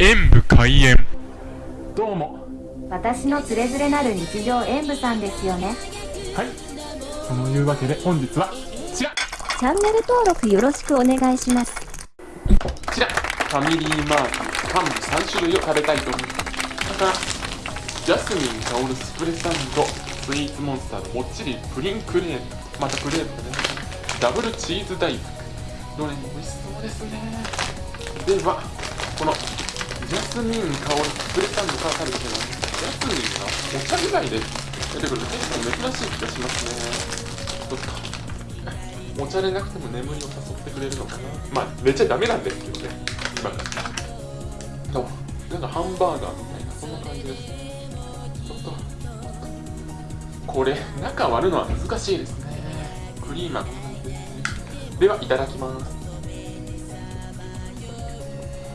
演武開演。どうも。私のつれづれなる日常演舞さんですよね。はい。そのいうわけで本日はこちら。チャンネル登録よろしくお願いします。こちら。ファミリーマートパン3種類を食べたいと思いますだからジャスミン香るスプレッサンドスイーツモンスターのもっちりプリンクレープまたクレープね。ダブルチーズ大福どれも美味しそうですね。ではこのジャスミン香るスプレッサンドから食べてますジャスミンがお茶以外で出てくる結構珍しい気がしますねお茶でなくても眠りを誘ってくれるのかなまあ寝ちゃダメなんですけどね今からなんかハンバーガーみたいなそんな感じですちょっとこれ中割るのは難しいですね。クリーマーこんな感じですね。ではいただきます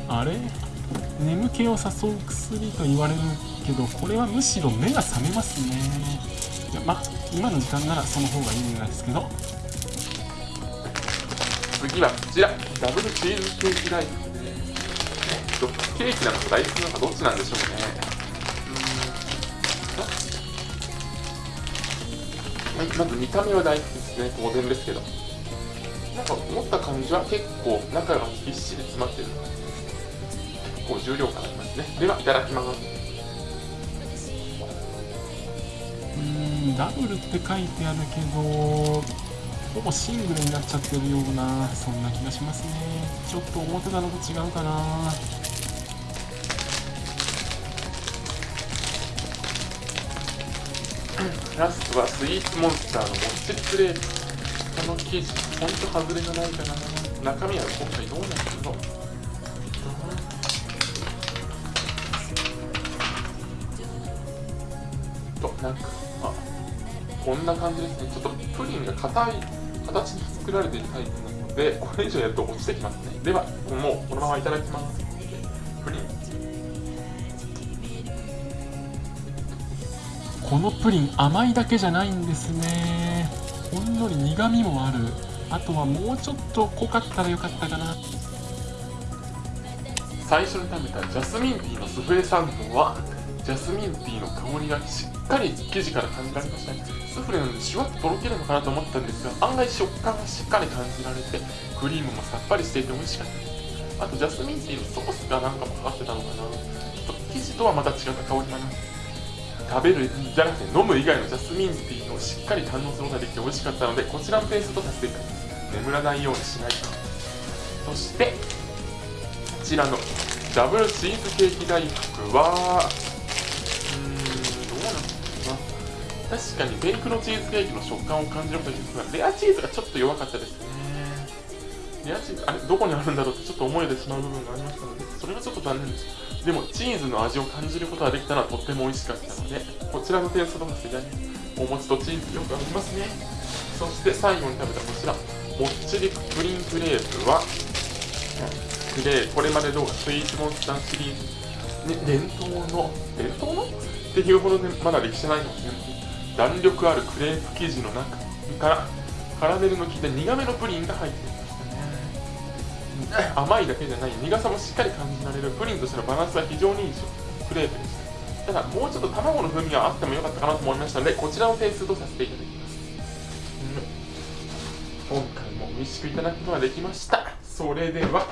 あれ？眠気を誘う薬と言われるけどこれはむしろ目が覚めますね。いやまあ今の時間ならその方がいいんですけど。次はこちらダブルチーズケーキライス。とケーキなのかライスなのかどっちなんでしょうね。うーんまず見た目は大福ですね。当然ですけど。なんか思った感じは結構中がぎっしり詰まってる。結構重量感ありますね。ではいただきます。うーんダブルって書いてあるけどほぼシングルになっちゃってるようなそんな気がしますね。ちょっと思ってたのと違うかな。ラストはスイーツモンスターのモッチリクレープこの生地ほんと外れがないかな。中身は今回どうなんだろうとなんかまあこんな感じですね。ちょっとプリンが硬い形に作られているタイプなのでこれ以上やると落ちてきますね。ではもうこのままいただきます。プリン。このプリン甘いだけじゃないんですね。ほんのり苦味もある。あとはもうちょっと濃かったらよかったかな。最初に食べたジャスミンティーのスフレサンドはジャスミンティーの香りがしっかり生地から感じられましたね。スフレなのでシュワッととろけるのかなと思ったんですが案外食感がしっかり感じられてクリームもさっぱりしていて美味しかった。ですあとジャスミンティーのソースがなんかもかかってたのかな。ちょっと生地とはまた違った香りもあります食べるじゃなくて飲む以外のジャスミンティーをしっかり堪能することができて美味しかったのでこちらのペーストとさせていただきます。眠らないようにしないと。そしてこちらのダブルチーズケーキ大福は確かにベイクのチーズケーキの食感を感じることができますがレアチーズがちょっと弱かったですね。レアチーズあれどこにあるんだろうってちょっと思えてしまう部分がありましたのでそれがちょっと残念です。でもチーズの味を感じることができたのはとっても美味しかったのでこちらの点数とさせていただきお餅とチーズよく合いますね。そして最後に食べたこちらもっちりプリンクレープはクレーこれまで動画スイーツモンスターシリーズ、ね、伝統の伝統の？っていうほどねまだ歴史ないかもしれない。弾力あるクレープ生地の中からカラメルの効いた苦めのプリンが入っていましたね。甘いだけじゃない苦さもしっかり感じられるプリンとしてのバランスが非常にいいクレープでした。ただもうちょっと卵の風味があってもよかったかなと思いましたのでこちらの点数とさせていただきます、うん、今回も美味しくいただくことができました。それでは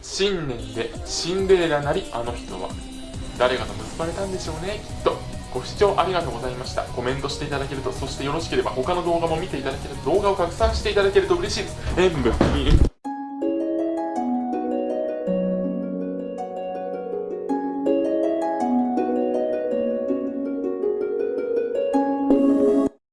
新年でシンデレラなりあの人は。誰がと結ばれたんでしょうねきっと。ご視聴ありがとうございました。コメントしていただけるとそしてよろしければ他の動画も見ていただけると動画を拡散していただけると嬉しいです。演武